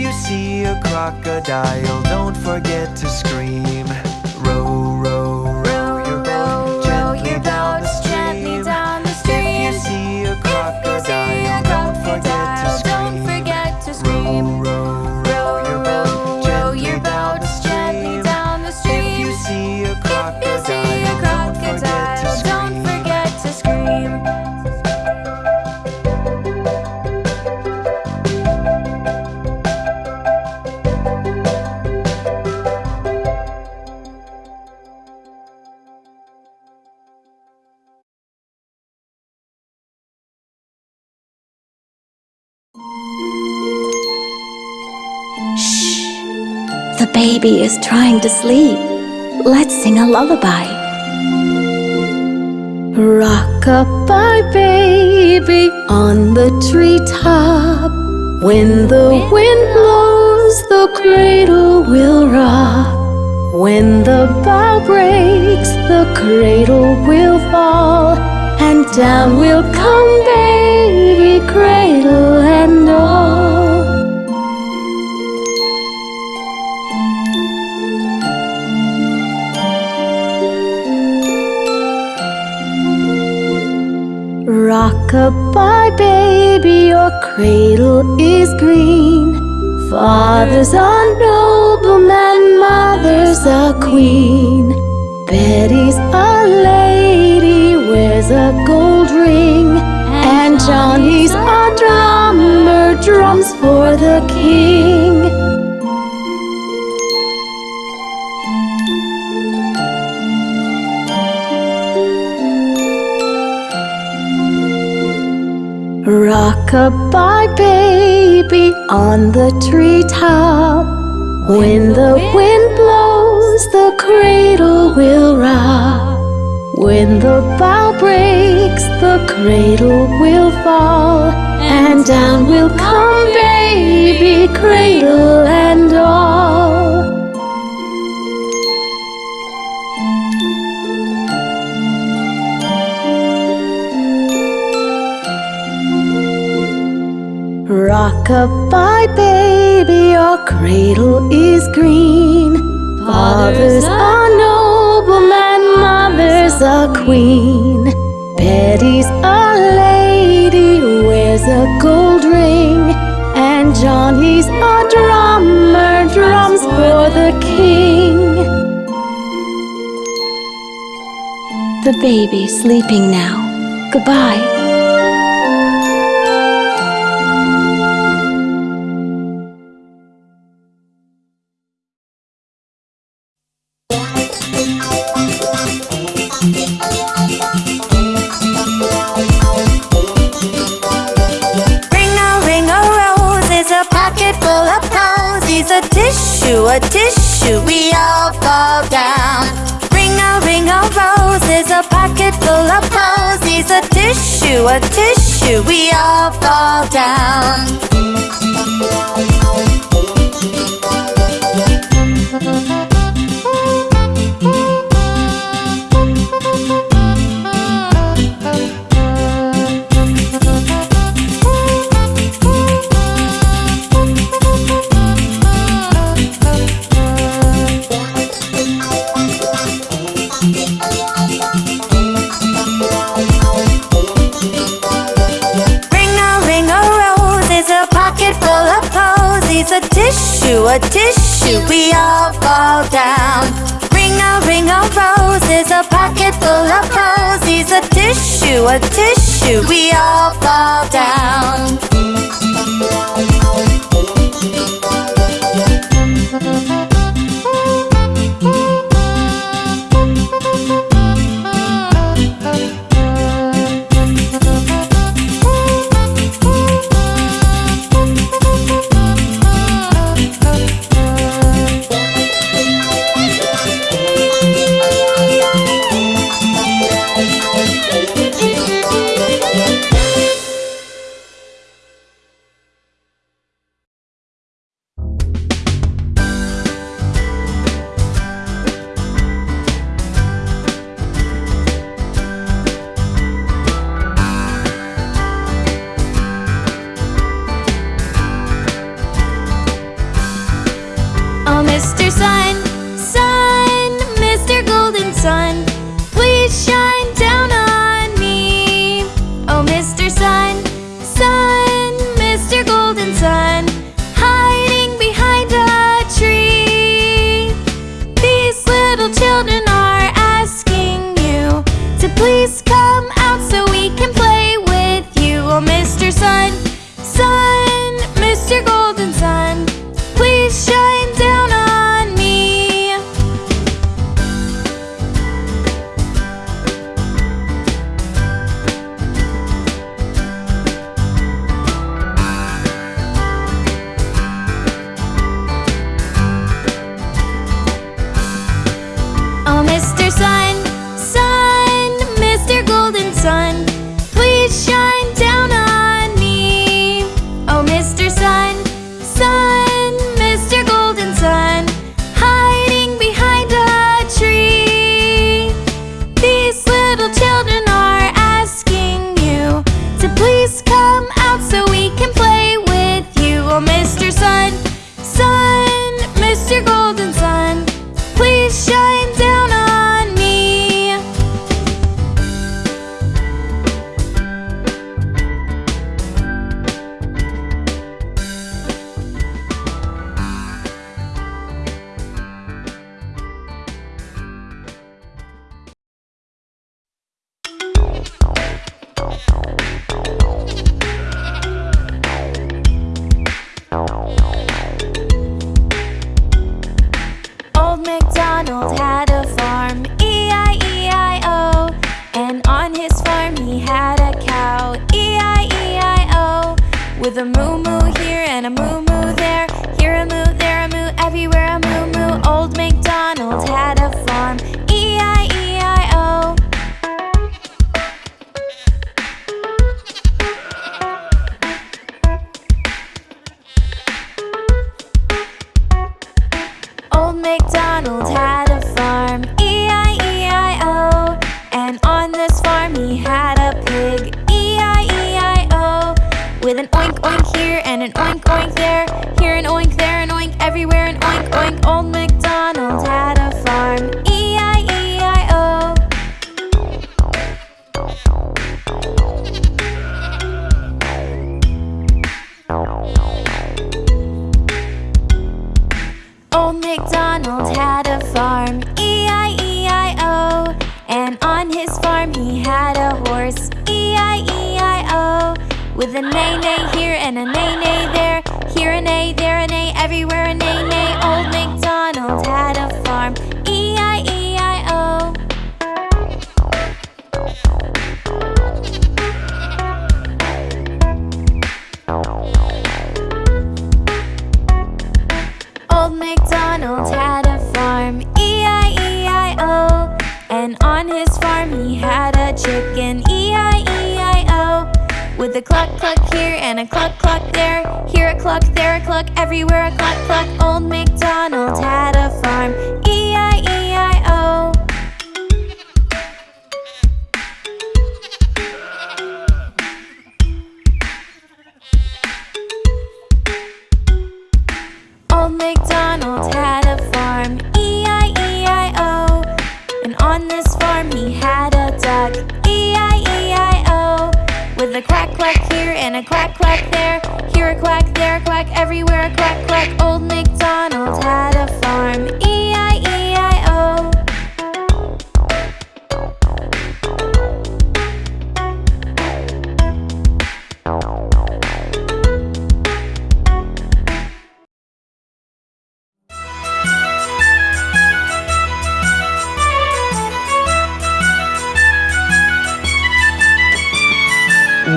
You see a crocodile, don't forget to scream. Baby is trying to sleep. Let's sing a lullaby. Rock-a-bye baby on the treetop. When the wind blows, the cradle will rock. When the bough breaks, the cradle will fall. And down will come baby, cradle is green. Father's a nobleman, mother's a queen. Betty's a lady, wears a gold ring. And Johnny's a drummer, drums for the king. Rock-a-bye baby on the treetop. When the wind blows, the cradle will rock. When the bough breaks, the cradle will fall. And down will come baby, cradle and all. Rock-a-bye baby, your cradle is green. Father's a nobleman, mother's a queen. Betty's a lady, wears a gold ring. And Johnny's a drummer, drums for the king. The baby's sleeping now. Goodbye. Posies. A tissue, a tissue, we all fall down. Ring a ring a rose is a pocket full of posies. A tissue, a tissue, we all fall down. A tissue, we all fall down. Ring a ring a rose is a pocket full of posies. A tissue, a tissue, we all fall down. A moo-moo here and a moo-moo there, here a moo, there a moo, everywhere a moo-moo. Old MacDonald had a farm, E E-I-E-I-O. Old MacDonald With a there, here a cluck, there a cluck, everywhere a cluck cluck. Old MacDonald had a farm, a quack quack here and a quack quack there, here a quack, there a quack, everywhere a quack quack. Old MacDonald had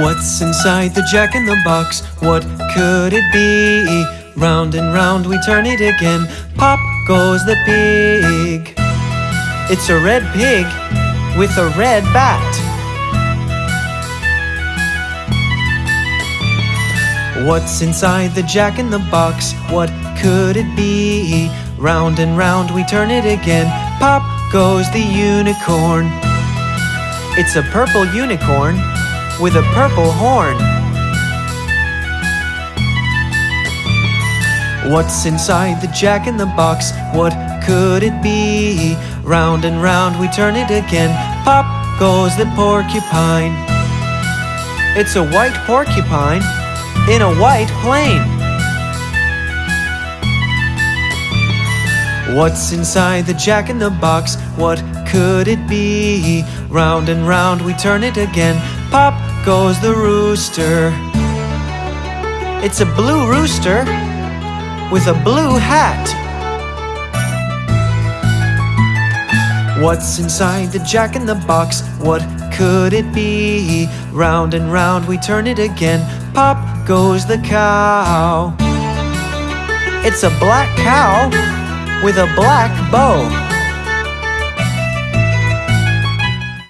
What's inside the jack in the box? What could it be? Round and round we turn it again. Pop goes the pig. It's a red pig with a red bat. What's inside the jack in the box? What could it be? Round and round we turn it again. Pop goes the unicorn. It's a purple unicorn with a purple horn. What's inside the jack in the box? What could it be? Round and round we turn it again. Pop goes the porcupine. It's a white porcupine in a white plane. What's inside the jack in the box? What could it be? Round and round we turn it again. Pop goes the rooster. It's a blue rooster with a blue hat. What's inside the jack in the box? What could it be? Round and round we turn it again. Pop goes the cow. It's a black cow with a black bow.